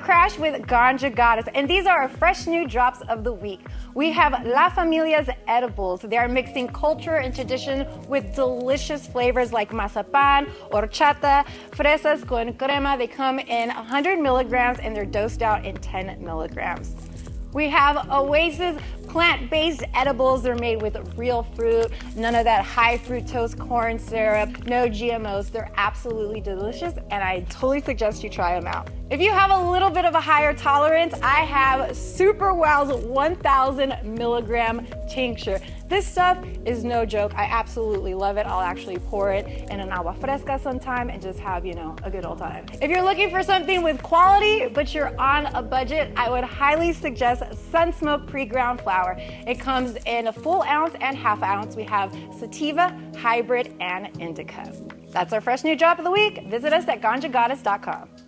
Crash with Ganja Goddess, and these are our fresh new drops of the week. We have La Familia's edibles. They are mixing culture and tradition with delicious flavors like mazapan, horchata, fresas con crema. They come in 100 milligrams and they're dosed out in 10 milligrams. We have Oasis plant-based edibles. They're made with real fruit, none of that high fructose corn syrup, no GMOs. They're absolutely delicious and I totally suggest you try them out. If you have a little bit of a higher tolerance, I have Super Wow's 1000 milligram tincture. This stuff is no joke. I absolutely love it. I'll actually pour it in an agua fresca sometime and just have, you know, a good old time. If you're looking for something with quality, but you're on a budget, I would highly suggest Sunsmoke pre-ground flower. It comes in a full ounce and half ounce. We have sativa, hybrid, and indica. That's our fresh new drop of the week. Visit us at ganjagoddess.com.